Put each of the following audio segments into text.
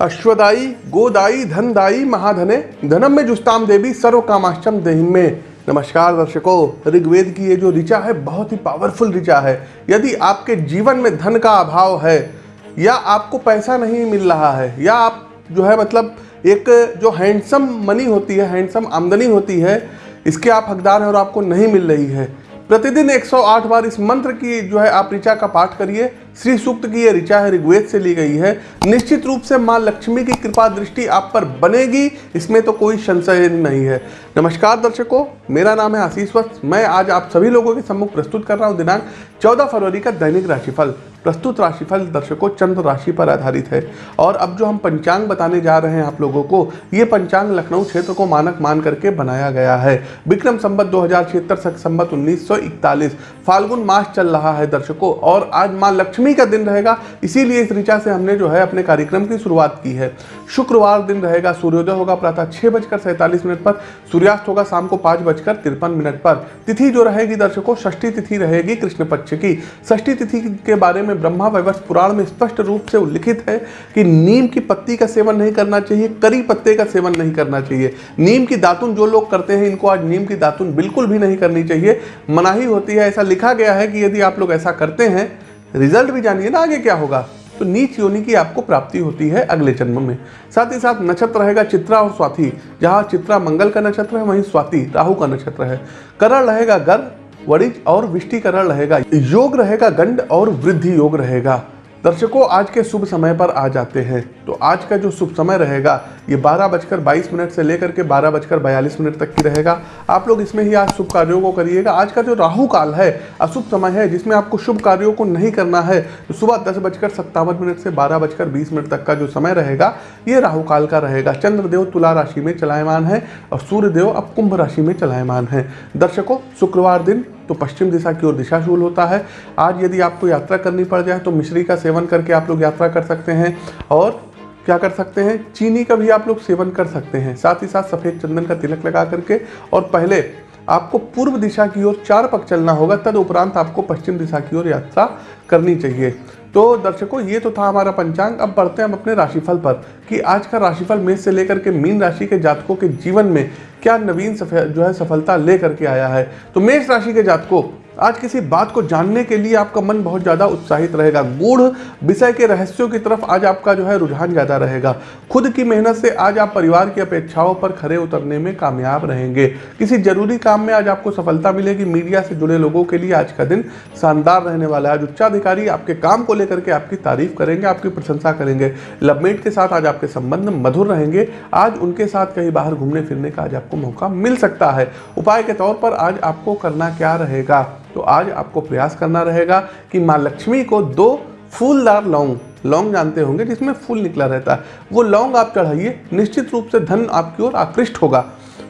अश्वदाई गोदाई धनदाई महाधने धनम में जुस्ताम देवी सर्व कामाश्चम देहिम में नमस्कार दर्शकों, ऋग्वेद की ये जो ऋचा है, बहुत ही पावरफुल ऋचा है। यदि आपके जीवन में धन का अभाव है, या आपको पैसा नहीं मिल रहा है, या आप जो है मतलब एक जो हैंडसम मनी होती है हैंडसम आमदनी होती है, इसके आप हकदार हैं और आपको नहीं मिल रही है। प्रतिदिन 108 बार इस मंत्र की जो है आप ऋचा का पाठ करिए। श्री सूक्त की यह ऋचा है ऋग्वेद से ली गई है। निश्चित रूप से माँ लक्ष्मी की कृपा दृष्टि आप पर बनेगी, इसमें तो कोई संशय नहीं है। नमस्कार दर्शकों, मेरा नाम है आशीष वस्त मैं आज आप सभी लोगों के सम्मुख प्रस्तुत कर रहा हूँ। दिनांक 14 फरवरी का दैनिक राशिफल। प्रस्तुत राशिफल दर्शकों चंद्र राशि पर आधारित है। और अब जो हम पंचांग बताने जा रहे हैं आप लोगों को, ये पंचांग लखनऊ क्षेत्र को मानक मान करके बनाया गया है। विक्रम संबत दो हज़ार छिहत्तर संबत उन्नीस फाल्गुन मास चल रहा है दर्शकों, और आज माँ लक्ष्मी का दिन रहेगा, इसीलिए इस ऋचा से हमने जो है अपने कार्यक्रम की शुरुआत की है। शुक्रवार दिन रहेगा, सूर्योदय होगा, प्रातः छह बजकर सैंतालीस मिनट पर, सूर्यास्त होगा शाम को पाँच बजकर तिरपन मिनट पर। तिथि जो रहेगी दर्शकों, षष्ठी तिथि रहेगी कृष्ण पक्ष की। षष्ठी तिथि के बारे में ब्रह्मा वैवर्ष पुराण में स्पष्ट रूप से उल्लिखित है कि नीम की पत्ती का सेवन नहीं करना चाहिए, करी पत्ते का सेवन नहीं करना चाहिए। नीम की दातुन जो लोग करते हैं, इनको आज नीम की दातुन बिल्कुल भी नहीं करनी चाहिए। मनाही होती है, ऐसा लिखा गया है कि यदि आप लोग ऐसा करते हैं रिज़ल्ट भी जानिए ना आगे क्या होगा। तो नीच योनि की आपको प्राप्ति होती है अगले जन्म में। साथ ही साथ नक्षत्र रहेगा चित्रा और स्वाति। जहाँ चित्रा मंगल का नक्षत्र है, वहीं स्वाति राहु का नक्षत्र है। करण रहेगा गर्भ वरिज और विष्टिकरण रहेगा। योग रहेगा गंड और वृद्धि योग रहेगा। दर्शकों, आज के शुभ समय पर आ जाते हैं। तो आज का जो शुभ समय रहेगा, ये बारह बजकर बाईस मिनट से लेकर के बारह बजकर बयालीस मिनट तक की रहेगा। आप लोग इसमें ही आज शुभ कार्यों को करिएगा। आज का जो राहु काल है, अशुभ समय है, जिसमें आपको शुभ कार्यों को नहीं करना है तो सुबह दस बजकर सत्तावन मिनट से बारह बजकर बीस मिनट तक का जो समय रहेगा, ये राहु काल का रहेगा। चंद्रदेव तुला राशि में चलायमान है और सूर्यदेव अब कुंभ राशि में चलायमान है। दर्शकों, शुक्रवार दिन तो पश्चिम दिशा की ओर दिशाशूल होता है। आज यदि आपको यात्रा करनी पड़ जाए तो मिश्री का सेवन करके आप लोग यात्रा कर सकते हैं। और क्या कर सकते हैं? चीनी का भी आप लोग सेवन कर सकते हैं। साथ ही साथ सफ़ेद चंदन का तिलक लगा करके। और पहले आपको पूर्व दिशा की ओर चार पक चलना होगा तद उपरांत आपको पश्चिम दिशा की ओर यात्रा करनी चाहिए। तो दर्शकों, ये तो था हमारा पंचांग। अब बढ़ते हैं हम अपने राशिफल पर कि आज का राशिफल मेष से लेकर के मीन राशि के जातकों के जीवन में क्या नवीन जो है सफलता लेकर के आया है। तो मेष राशि के जातकों आज किसी बात को जानने के लिए आपका मन बहुत ज़्यादा उत्साहित रहेगा। गूढ़ विषय के रहस्यों की तरफ़ आज आपका जो है रुझान ज़्यादा रहेगा। खुद की मेहनत से आज आप परिवार की अपेक्षाओं पर खड़े उतरने में कामयाब रहेंगे। किसी ज़रूरी काम में आज आपको सफलता मिलेगी। मीडिया से जुड़े लोगों के लिए आज का दिन शानदार रहने वाला है। आज उच्चाधिकारी आपके काम को लेकर के आपकी तारीफ़ करेंगे, आपकी प्रशंसा करेंगे। लवमेट के साथ आज आपके संबंध मधुर रहेंगे। आज उनके साथ कहीं बाहर घूमने फिरने का आज आपको मौका मिल सकता है। उपाय के तौर पर आज आपको करना क्या रहेगा? तो आज आपको प्रयास करना रहेगा कि माँ लक्ष्मी को दो फूलदार लौंग लौंग जानते होंगे जिसमें फूल निकला रहता है। वो लौंग आप चढ़ाइए, निश्चित रूप से धन आपकी ओर आकृष्ट होगा।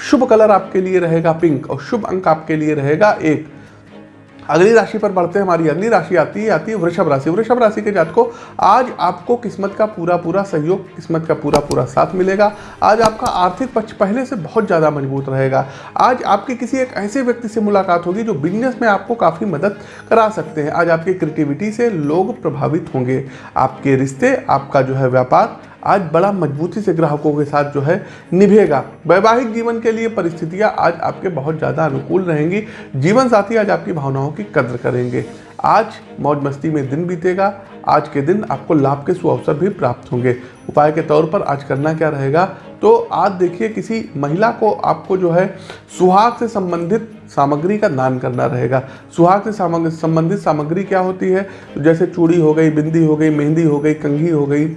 शुभ कलर आपके लिए रहेगा पिंक और शुभ अंक आपके लिए रहेगा एक। अगली राशि पर बढ़ते हैं, हमारी अगली राशि आती है आती है वृषभ राशि। वृषभ राशि के जात को आज आपको किस्मत का पूरा पूरा सहयोग किस्मत का पूरा पूरा साथ मिलेगा। आज आपका आर्थिक पक्ष पहले से बहुत ज़्यादा मज़बूत रहेगा। आज आपके किसी एक ऐसे व्यक्ति से मुलाकात होगी जो बिज़नेस में आपको काफ़ी मदद करा सकते हैं। आज आपकी क्रिएटिविटी से लोग प्रभावित होंगे। आपके रिश्ते, आपका जो है व्यापार आज बड़ा मजबूती से ग्राहकों के साथ जो है निभेगा। वैवाहिक जीवन के लिए परिस्थितियाँ आज आपके बहुत ज़्यादा अनुकूल रहेंगी। जीवन साथी आज आपकी भावनाओं की कद्र करेंगे। आज मौज मस्ती में दिन बीतेगा। आज के दिन आपको लाभ के सुअवसर भी प्राप्त होंगे। उपाय के तौर पर आज करना क्या रहेगा? तो आज देखिए, किसी महिला को आपको जो है सुहाग से संबंधित सामग्री का दान करना रहेगा। सुहाग से संबंधित सामग्री क्या होती है? तो जैसे चूड़ी हो गई, बिंदी हो गई, मेहंदी हो गई, कंघी हो गई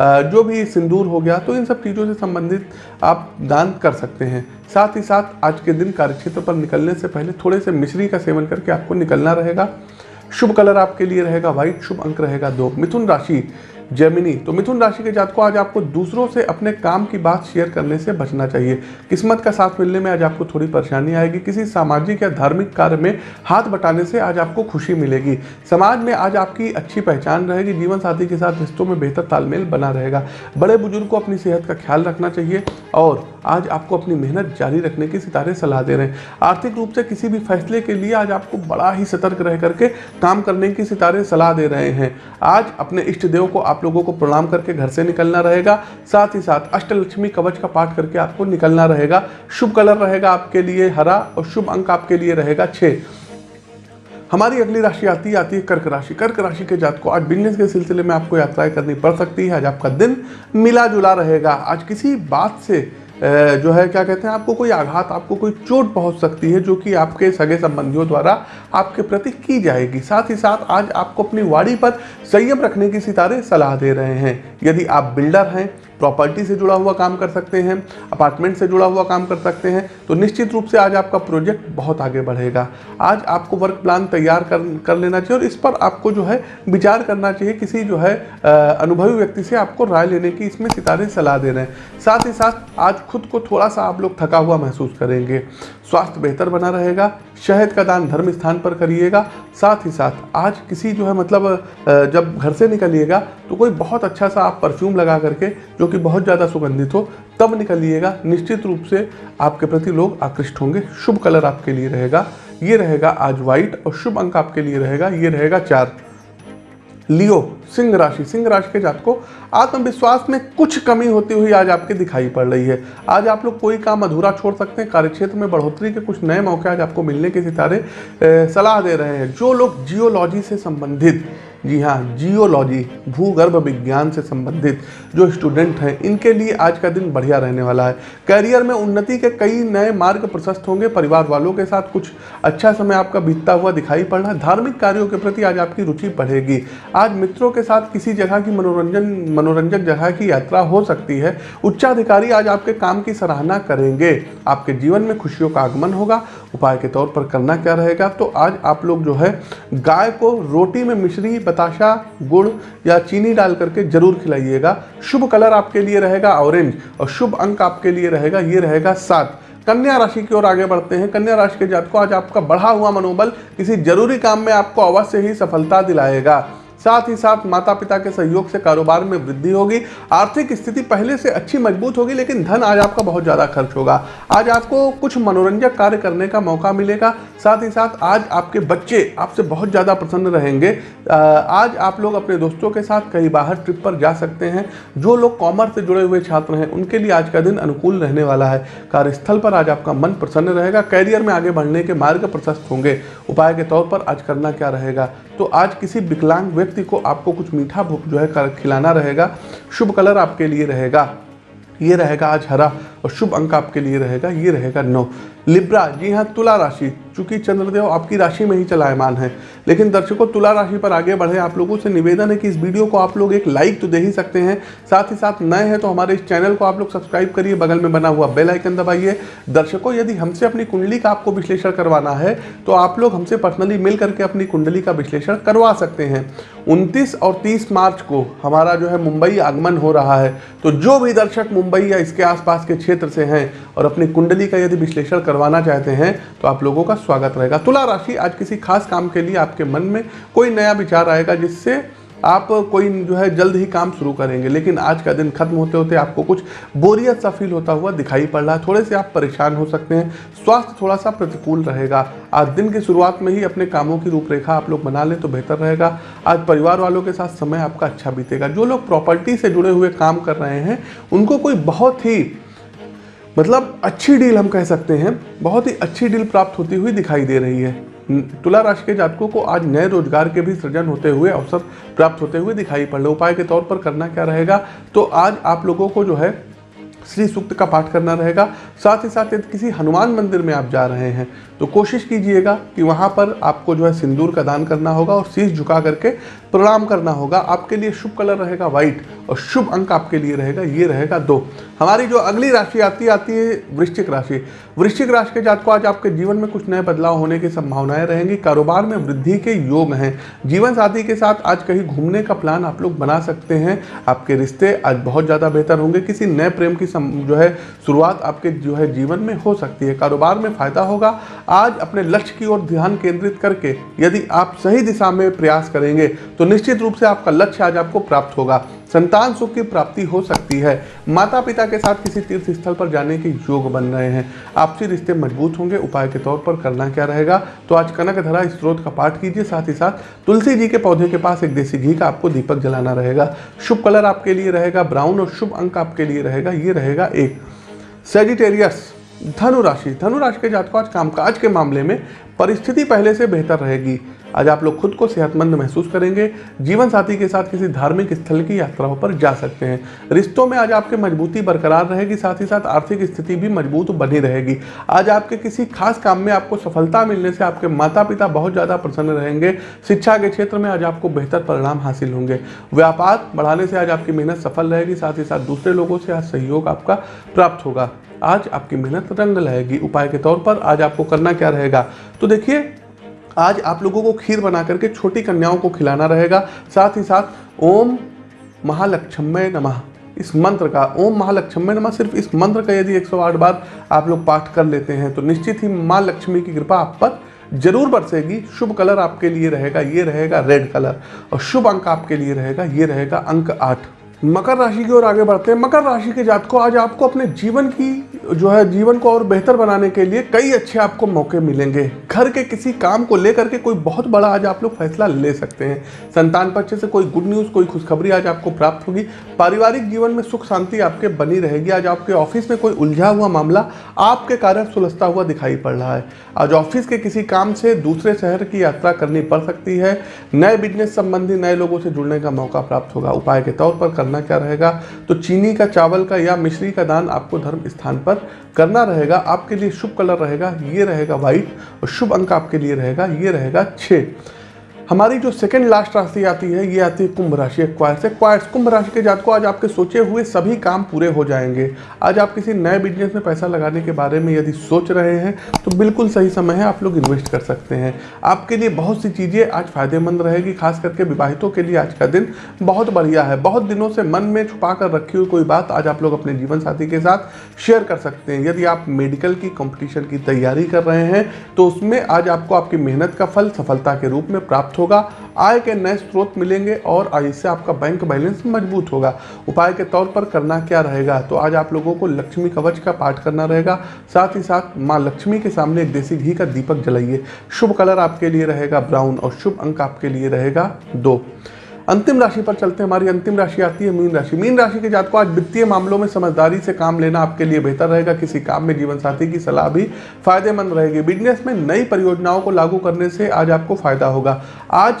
जो भी सिंदूर हो गया तो इन सब चीज़ों से संबंधित आप दान कर सकते हैं। साथ ही साथ आज के दिन कार्यक्षेत्र पर निकलने से पहले थोड़े से मिश्री का सेवन करके आपको निकलना रहेगा। शुभ कलर आपके लिए रहेगा, व्हाइट शुभ अंक रहेगा दो। मिथुन राशि जेमिनी तो मिथुन राशि के जात को आज आपको दूसरों से अपने काम की बात शेयर करने से बचना चाहिए। किस्मत का साथ मिलने में आज आपको थोड़ी परेशानी आएगी। किसी सामाजिक या धार्मिक कार्य में हाथ बटाने से आज आपको खुशी मिलेगी। समाज में आज आपकी अच्छी पहचान रहेगी। जीवन साथी के साथ रिश्तों में बेहतर तालमेल बना रहेगा। बड़े बुज़ुर्ग को अपनी सेहत का ख्याल रखना चाहिए और आज आपको अपनी मेहनत जारी रखने की सितारे सलाह दे रहे हैं। आर्थिक रूप से किसी भी फैसले के लिए आज आपको बड़ा ही सतर्क रह करके काम करने की सितारे सलाह दे रहे हैं। आज अपने इष्ट देव को आप लोगों को प्रणाम करके घर से निकलना रहेगा। साथ ही साथ अष्टलक्ष्मी कवच का पाठ करके आपको निकलना रहेगा। शुभ कलर रहेगा आपके लिए हरा और शुभ अंक आपके लिए रहेगा छः हमारी अगली राशि आती आती है कर्क राशि। कर्क राशि के जात को आज बिज़नेस के सिलसिले में आपको यात्राएँ करनी पड़ सकती है। आज आपका दिन मिला जुला रहेगा। आज किसी बात से जो है, क्या कहते हैं, आपको कोई आघात, आपको कोई चोट पहुँच सकती है जो कि आपके सगे संबंधियों द्वारा आपके प्रति की जाएगी। साथ ही साथ आज आपको अपनी वाड़ी पर संयम रखने की सितारे सलाह दे रहे हैं। यदि आप बिल्डर हैं प्रॉपर्टी से जुड़ा हुआ काम कर सकते हैं, अपार्टमेंट से जुड़ा हुआ काम कर सकते हैं तो निश्चित रूप से आज आपका प्रोजेक्ट बहुत आगे बढ़ेगा। आज आपको वर्क प्लान तैयार कर कर लेना चाहिए और इस पर आपको जो है विचार करना चाहिए, किसी जो है अनुभवी व्यक्ति से आपको राय लेने की इसमें सितारे सलाह दे रहे हैं। साथ ही साथ आज खुद को थोड़ा सा आप लोग थका हुआ महसूस करेंगे। स्वास्थ्य बेहतर बना रहेगा, शहद का दान धर्म स्थान पर करिएगा, साथ ही साथ आज किसी जो है मतलब जब घर से निकलिएगा तो कोई बहुत अच्छा सा आप परफ्यूम लगा करके, जो कि बहुत ज़्यादा सुगंधित हो, तब निकलिएगा। निश्चित रूप से आपके प्रति लोग आकृष्ट होंगे। शुभ कलर आपके लिए रहेगा। ये रहेगा आज व्हाइट और शुभ अंक आपके लिए रहेगा। ये रहेगा चार। लियो, सिंह राशि। सिंह राशि के जात को आत्मविश्वास में कुछ कमी होती हुई आज आपके दिखाई पड़ रही है। आज आप लोग कोई काम अधूरा छोड़ सकते हैं। कार्यक्षेत्र में बढ़ोतरी के कुछ नए मौके आज आपको मिलने के सितारे सलाह दे रहे हैं। जो लोग जियोलॉजी से संबंधित जी हाँ जियोलॉजी, भूगर्भ विज्ञान से संबंधित जो स्टूडेंट हैं, इनके लिए आज का दिन बढ़िया रहने वाला है। करियर में उन्नति के कई नए मार्ग प्रशस्त होंगे। परिवार वालों के साथ कुछ अच्छा समय आपका बीतता हुआ दिखाई पड़ रहा है। धार्मिक कार्यों के प्रति आज आपकी रुचि बढ़ेगी। आज मित्रों के साथ किसी जगह की मनोरंजन, मनोरंजक जगह की यात्रा हो सकती है। उच्चाधिकारी आज आपके काम की सराहना करेंगे। आपके जीवन में खुशियों का आगमन होगा। उपाय के तौर पर करना क्या रहेगा? तो आज आप लोग जो है, गाय को रोटी में मिश्री बताशा गुड़ या चीनी डाल करके ज़रूर खिलाइएगा। शुभ कलर आपके लिए रहेगा ऑरेंज और शुभ अंक आपके लिए रहेगा, ये रहेगा सात। कन्या राशि की ओर आगे बढ़ते हैं। कन्या राशि के जातकों, आज आपका बढ़ा हुआ मनोबल किसी ज़रूरी काम में आपको अवश्य ही सफलता दिलाएगा। साथ ही साथ माता पिता के सहयोग से कारोबार में वृद्धि होगी। आर्थिक स्थिति पहले से अच्छी मज़बूत होगी, लेकिन धन आज आपका बहुत ज़्यादा खर्च होगा। आज आपको कुछ मनोरंजक कार्य करने का मौका मिलेगा। साथ ही साथ आज आपके बच्चे आपसे बहुत ज़्यादा प्रसन्न रहेंगे। आज आप लोग अपने दोस्तों के साथ कहीं बाहर ट्रिप पर जा सकते हैं। जो लोग कॉमर्स से जुड़े हुए छात्र हैं, उनके लिए आज का दिन अनुकूल रहने वाला है। कार्यस्थल पर आज आपका मन प्रसन्न रहेगा। कैरियर में आगे बढ़ने के मार्ग प्रशस्त होंगे। उपाय के तौर पर आज करना क्या रहेगा? तो आज किसी विकलांग व्यक्ति को आपको कुछ मीठा जो है खिलाना रहेगा, शुभ कलर आपके लिए रहेगा। ये रहेगा आज हरा। और शुभ अंक आपके लिए रहेगा, ये रहेगा नौ। लिब्रा, जी हाँ तुला राशि। चूँकि चंद्रदेव आपकी राशि में ही चलायमान है, लेकिन दर्शकों, तुला राशि पर आगे बढ़े, आप लोगों से निवेदन है कि इस वीडियो को आप लोग एक लाइक तो दे ही सकते हैं। साथ ही साथ नए हैं तो हमारे इस चैनल को आप लोग सब्सक्राइब करिए, बगल में बना हुआ बेल आइकन दबाइए। दर्शकों, यदि हमसे अपनी कुंडली का आपको विश्लेषण करवाना है तो आप लोग हमसे पर्सनली मिल करके अपनी कुंडली का विश्लेषण करवा सकते हैं। उनतीस और तीस मार्च को हमारा जो है मुंबई आगमन हो रहा है तो जो भी दर्शक मुंबई या इसके आसपास के क्षेत्र से हैं और अपनी कुंडली का यदि विश्लेषण करवाना चाहते हैं तो आप लोगों का स्वागत रहेगा। तुला राशि आज किसी खास काम के लिए आपके मन में कोई नया विचार आएगा, जिससे आप कोई जो है जल्द ही काम शुरू करेंगे। लेकिन आज का दिन खत्म होते होते आपको कुछ बोरियत सा फील होता हुआ दिखाई पड़ रहा है। थोड़े से आप परेशान हो सकते हैं। स्वास्थ्य थोड़ा सा प्रतिकूल रहेगा। आज दिन की शुरुआत में ही अपने कामों की रूपरेखा आप लोग बना लें तो बेहतर रहेगा। आज परिवार वालों के साथ समय आपका अच्छा बीतेगा। जो लोग प्रॉपर्टी से जुड़े हुए काम कर रहे हैं, उनको कोई बहुत ही मतलब अच्छी डील हम कह सकते हैं, बहुत ही अच्छी डील प्राप्त होती हुई दिखाई दे रही है। तुला राशि के जातकों को आज नए रोज़गार के भी सृजन होते हुए अवसर प्राप्त होते हुए दिखाई पड़ रहे उपाय के तौर पर करना क्या रहेगा? तो आज आप लोगों को जो है, श्री सूक्त का पाठ करना रहेगा। साथ ही साथ यदि किसी हनुमान मंदिर में आप जा रहे हैं तो कोशिश कीजिएगा कि वहाँ पर आपको जो है सिंदूर का दान करना होगा और शीश झुका करके प्रणाम करना होगा। आपके लिए शुभ कलर रहेगा व्हाइट और शुभ अंक आपके लिए रहेगा, ये रहेगा दो। हमारी जो अगली राशि आती आती है वृश्चिक राशि। वृश्चिक राशि के जात को आज आपके जीवन में कुछ नए बदलाव होने की संभावनाएँ रहेंगी। कारोबार में वृद्धि के योग हैं। जीवन साथी के साथ आज कहीं घूमने का प्लान आप लोग बना सकते हैं। आपके रिश्ते आज बहुत ज़्यादा बेहतर होंगे। किसी नए प्रेम की जो है शुरुआत आपके जो है जीवन में हो सकती है। कारोबार में फ़ायदा होगा। आज अपने लक्ष्य की ओर ध्यान केंद्रित करके यदि आप सही दिशा में प्रयास करेंगे तो निश्चित रूप से आपका लक्ष्य आज आपको प्राप्त होगा। संतान सुख की प्राप्ति हो सकती है। माता पिता के साथ किसी तीर्थ स्थल पर जाने के योग बन रहे हैं। आपसी रिश्ते मज़बूत होंगे। उपाय के तौर पर करना क्या रहेगा? तो आज कनक धरा स्त्रोत का पाठ कीजिए। साथ ही साथ तुलसी जी के पौधे के पास एक देसी घी का आपको दीपक जलाना रहेगा। शुभ कलर आपके लिए रहेगा। ब्राउन और शुभ अंक आपके लिए रहेगा। ये रहेगा एक। सेजिटेरियस धनु राशि धनु राशि के जातकों आज कामकाज के मामले में परिस्थिति पहले से बेहतर रहेगी। आज आप लोग खुद को सेहतमंद महसूस करेंगे। जीवन साथी के साथ किसी धार्मिक स्थल की यात्राओं पर जा सकते हैं। रिश्तों में आज आपके मजबूती बरकरार रहेगी, साथ ही साथ आर्थिक स्थिति भी मज़बूत बनी रहेगी। आज आपके किसी खास काम में आपको सफलता मिलने से आपके माता पिता बहुत ज़्यादा प्रसन्न रहेंगे। शिक्षा के क्षेत्र में आज आपको बेहतर परिणाम हासिल होंगे। व्यापार बढ़ाने से आज आपकी मेहनत सफल रहेगी, साथ ही साथ दूसरे लोगों से आज सहयोग आपका प्राप्त होगा। आज आपकी मेहनत रंग लाएगी उपाय के तौर पर आज आपको करना क्या रहेगा? तो देखिए, आज आप लोगों को खीर बना करके छोटी कन्याओं को खिलाना रहेगा। साथ ही साथ, ओम महालक्ष्मय नमः। इस मंत्र का, ओम महालक्ष्मय नमः सिर्फ़ इस मंत्र का यदि 108 बार आप लोग पाठ कर लेते हैं तो निश्चित ही माँ लक्ष्मी की कृपा आप पर ज़रूर बरसेगी। शुभ कलर आपके लिए रहेगा, ये रहेगा रेड कलर और शुभ अंक आपके लिए रहेगा, ये रहेगा अंक आठ। मकर राशि की ओर आगे बढ़ते हैं। मकर राशि के जात को आज आपको अपने जीवन की, जो है, जीवन को और बेहतर बनाने के लिए कई अच्छे आपको मौके मिलेंगे। घर के किसी काम को लेकर के कोई बहुत बड़ा आज आप लोग फैसला ले सकते हैं। संतान पक्ष से कोई गुड न्यूज़ कोई खुशखबरी आज आपको प्राप्त होगी। पारिवारिक जीवन में सुख शांति आपके बनी रहेगी। आज आपके ऑफ़िस में कोई उलझा हुआ मामला आपके कारण सुलझता हुआ दिखाई पड़ रहा है। आज ऑफ़िस के किसी काम से दूसरे शहर की यात्रा करनी पड़ सकती है। नए बिज़नेस संबंधी नए लोगों से जुड़ने का मौका प्राप्त होगा। उपाय के तौर पर करना क्या रहेगा? तो चीनी का चावल का या मिश्री का दान आपको धर्म स्थान पर करना रहेगा। आपके लिए शुभ कलर रहेगा, ये रहेगा व्हाइट और शुभ अंक आपके लिए रहेगा, ये रहेगा छः हमारी जो सेकंड लास्ट राशि आती है, ये आती है कुंभ राशि क्वायर से कुंभ राशि के जात को आज आपके सोचे हुए सभी काम पूरे हो जाएँगे। आज आप किसी नए बिज़नेस में पैसा लगाने के बारे में यदि सोच रहे हैं तो बिल्कुल सही समय है, आप लोग इन्वेस्ट कर सकते हैं। आपके लिए बहुत सी चीज़ें आज फ़ायदेमंद रहेगी, खास करके विवाहितों के लिए आज का दिन बहुत बढ़िया है। बहुत दिनों से मन में छुपा कर रखी हुई कोई बात आज आप लोग अपने जीवन साथी के साथ शेयर कर सकते हैं। यदि आप मेडिकल की कॉम्पिटिशन की तैयारी कर रहे हैं तो उसमें आज आपको आपकी मेहनत का फल सफलता के रूप में प्राप्त होगा, आय के नए स्रोत मिलेंगे और इससे आपका बैंक बैलेंस मज़बूत होगा। उपाय के तौर पर करना क्या रहेगा? तो आज आप लोगों को लक्ष्मी कवच का पाठ करना रहेगा। साथ ही साथ माँ लक्ष्मी के सामने एक देसी घी का दीपक जलाइए। शुभ कलर आपके लिए रहेगा ब्राउन और शुभ अंक आपके लिए रहेगा दो। अंतिम राशि पर चलते हैं। हमारी अंतिम राशि आती है मीन राशि। मीन राशि के जात को आज वित्तीय मामलों में समझदारी से काम लेना आपके लिए बेहतर रहेगा। किसी काम में जीवन साथी की सलाह भी फ़ायदेमंद रहेगी। बिज़नेस में नई परियोजनाओं को लागू करने से आज आपको फ़ायदा होगा। आज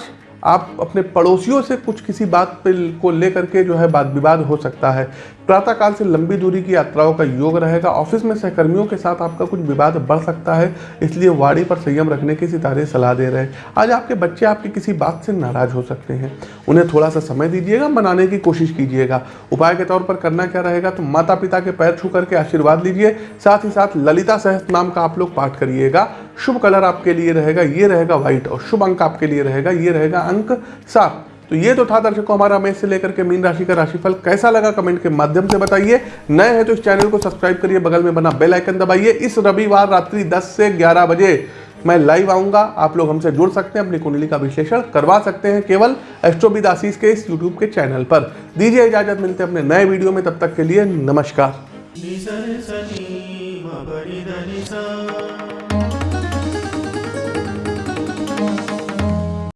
आप अपने पड़ोसियों से कुछ किसी बात को लेकर के जो है बात विवाद हो सकता है। प्रातःकाल से लंबी दूरी की यात्राओं का योग रहेगा। ऑफ़िस में सहकर्मियों के साथ आपका कुछ विवाद बढ़ सकता है, इसलिए वाड़ी पर संयम रखने की सितारे सलाह दे रहे हैं। आज आपके बच्चे आपकी किसी बात से नाराज़ हो सकते हैं। उन्हें थोड़ा सा समय दीजिएगा, मनाने की कोशिश कीजिएगा। उपाय के तौर पर करना क्या रहेगा तो माता पिता के पैर छू करके आशीर्वाद लीजिए। साथ ही साथ ललिता सहस्त्र नाम का आप लोग पाठ करिएगा। शुभ कलर आपके लिए रहेगा, ये रहेगा व्हाइट और शुभ अंक आपके लिए रहेगा, ये रहेगा अंक सात। तो ये तो था दर्शकों हमारा मेष से लेकर के मीन राशि का राशिफल कैसा लगा कमेंट के माध्यम से बताइए। नए हैं तो इस चैनल को सब्सक्राइब करिए, बगल में बना बेल आइकन दबाइए। इस रविवार रात्रि 10 से 11 बजे मैं लाइव आऊँगा। आप लोग हमसे जुड़ सकते हैं, अपनी कुंडली का विश्लेषण करवा सकते हैं केवल एस्ट्रोविद आशीष के इस यूट्यूब के चैनल पर। दीजिए इजाज़त, मिलते हैं अपने नए वीडियो में, तब तक के लिए नमस्कार।